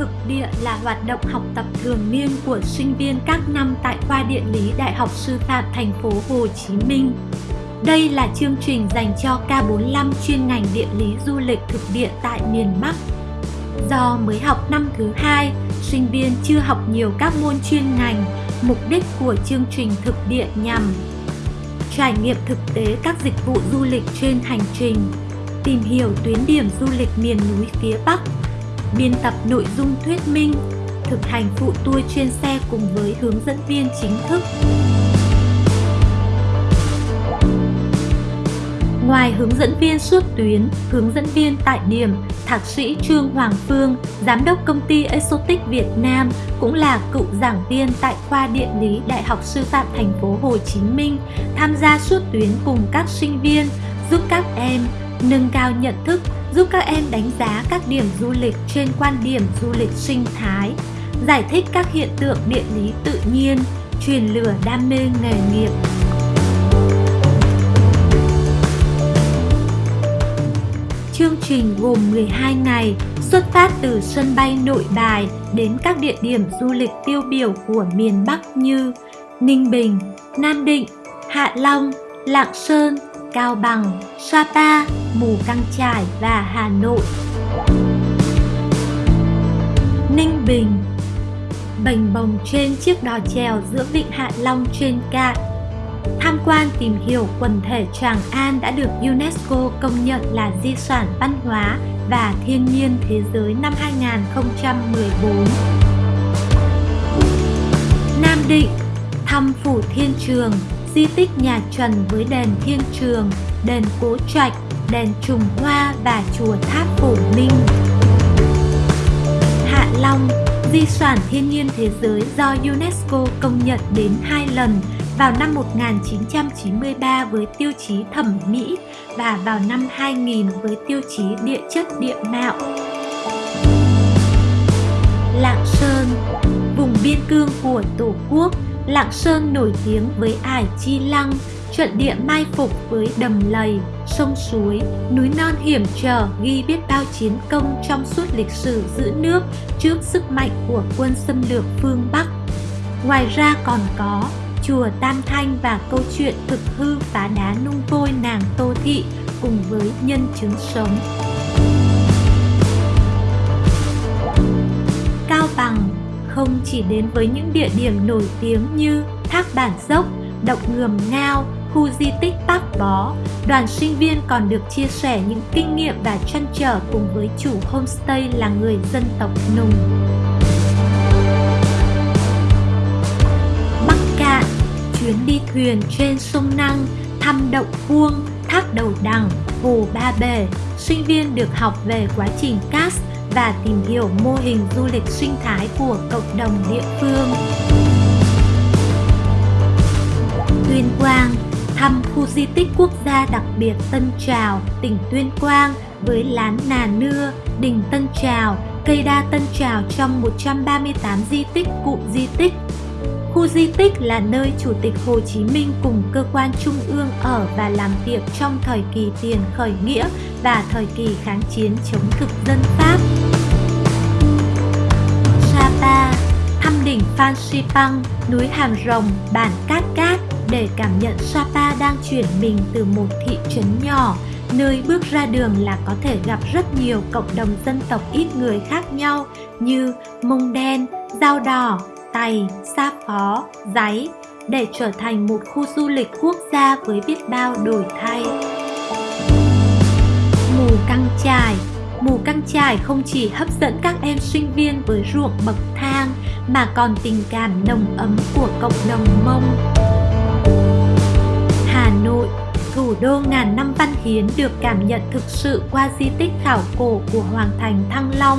Thực địa là hoạt động học tập thường niên của sinh viên các năm tại khoa địa lý Đại học Sư phạm thành phố Hồ Chí Minh. Đây là chương trình dành cho K45 chuyên ngành địa lý du lịch thực địa tại miền Bắc. Do mới học năm thứ hai, sinh viên chưa học nhiều các môn chuyên ngành, mục đích của chương trình thực địa nhằm trải nghiệm thực tế các dịch vụ du lịch trên hành trình, tìm hiểu tuyến điểm du lịch miền núi phía Bắc, biên tập nội dung thuyết minh, thực hành phụ tour chuyên xe cùng với hướng dẫn viên chính thức. Ngoài hướng dẫn viên suốt tuyến, hướng dẫn viên tại điểm, Thạc sĩ Trương Hoàng Phương, Giám đốc công ty Exotic Việt Nam cũng là cựu giảng viên tại khoa địa lý Đại học Sư phạm thành phố Hồ Chí Minh, tham gia suốt tuyến cùng các sinh viên, giúp các em nâng cao nhận thức, giúp các em đánh giá các điểm du lịch trên quan điểm du lịch sinh thái, giải thích các hiện tượng địa lý tự nhiên, truyền lửa đam mê nghề nghiệp. Chương trình gồm 12 ngày, xuất phát từ sân bay nội bài đến các địa điểm du lịch tiêu biểu của miền Bắc như Ninh Bình, Nam Định, Hạ Long, Lạng Sơn, Cao Bằng, Sapa, Mù Căng Chải và Hà Nội. Ninh Bình Bành bồng trên chiếc đò chèo giữa vịnh Hạ Long trên cạn tham quan tìm hiểu quần thể Tràng An đã được UNESCO công nhận là di sản văn hóa và thiên nhiên thế giới năm 2014. Nam Định thăm Phủ Thiên Trường, di tích nhà Trần với đền Thiên Trường, đền Cố Trạch, đền Trùng Hoa và chùa Tháp Phổ Minh. Hạ Long, di sản thiên nhiên thế giới do UNESCO công nhận đến hai lần vào năm 1993 với tiêu chí thẩm mỹ và vào năm 2000 với tiêu chí địa chất địa mạo. Lạng Sơn Vùng biên cương của Tổ quốc, Lạng Sơn nổi tiếng với ải chi lăng, trận địa mai phục với đầm lầy, sông suối, núi non hiểm trở ghi biết bao chiến công trong suốt lịch sử giữ nước trước sức mạnh của quân xâm lược phương Bắc. Ngoài ra còn có chùa Tam Thanh và câu chuyện thực hư phá đá nung vôi nàng Tô Thị cùng với nhân chứng sống. Không chỉ đến với những địa điểm nổi tiếng như Thác Bản Dốc, Động Ngườm Ngao, khu di tích Bác Bó, đoàn sinh viên còn được chia sẻ những kinh nghiệm và trăn trở cùng với chủ homestay là người dân tộc Nùng. Bắc Cạn, chuyến đi thuyền trên sông Năng, thăm động vuông, thác đầu đằng, hồ Ba Bể, sinh viên được học về quá trình cast và tìm hiểu mô hình du lịch sinh thái của cộng đồng địa phương. Tuyên Quang thăm khu di tích quốc gia đặc biệt Tân Trào, tỉnh Tuyên Quang với lán Nà Nưa, đình Tân Trào, cây đa Tân Trào trong 138 di tích cụm di tích Khu di tích là nơi Chủ tịch Hồ Chí Minh cùng cơ quan trung ương ở và làm việc trong thời kỳ tiền khởi nghĩa và thời kỳ kháng chiến chống thực dân Pháp. Phan Xipang, núi Hàm Rồng, bản Cát Cát để cảm nhận Sapa đang chuyển mình từ một thị trấn nhỏ, nơi bước ra đường là có thể gặp rất nhiều cộng đồng dân tộc ít người khác nhau như Mông Đen, Dao Đỏ, Tày, Sa Phó, Giấy để trở thành một khu du lịch quốc gia với biết bao đổi thay. Mù căng trải Mù căng trải không chỉ hấp dẫn các em sinh viên với ruộng bậc thang mà còn tình cảm nồng ấm của cộng đồng Mông. Hà Nội thủ đô ngàn năm văn hiến được cảm nhận thực sự qua di tích khảo cổ của Hoàng thành Thăng Long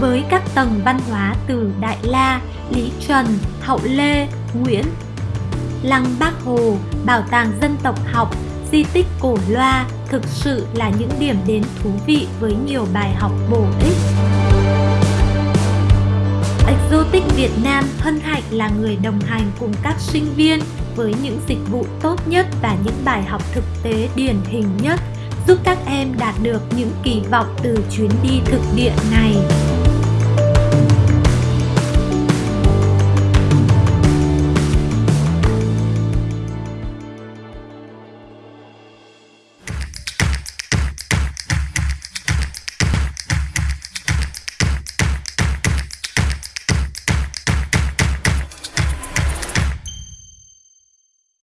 với các tầng văn hóa từ Đại La, Lý Trần, Hậu Lê, Nguyễn. Lăng Bác Hồ, Bảo tàng dân tộc học, di tích cổ loa thực sự là những điểm đến thú vị với nhiều bài học bổ ích. Exotic Việt Nam hân hạnh là người đồng hành cùng các sinh viên với những dịch vụ tốt nhất và những bài học thực tế điển hình nhất, giúp các em đạt được những kỳ vọng từ chuyến đi thực địa này.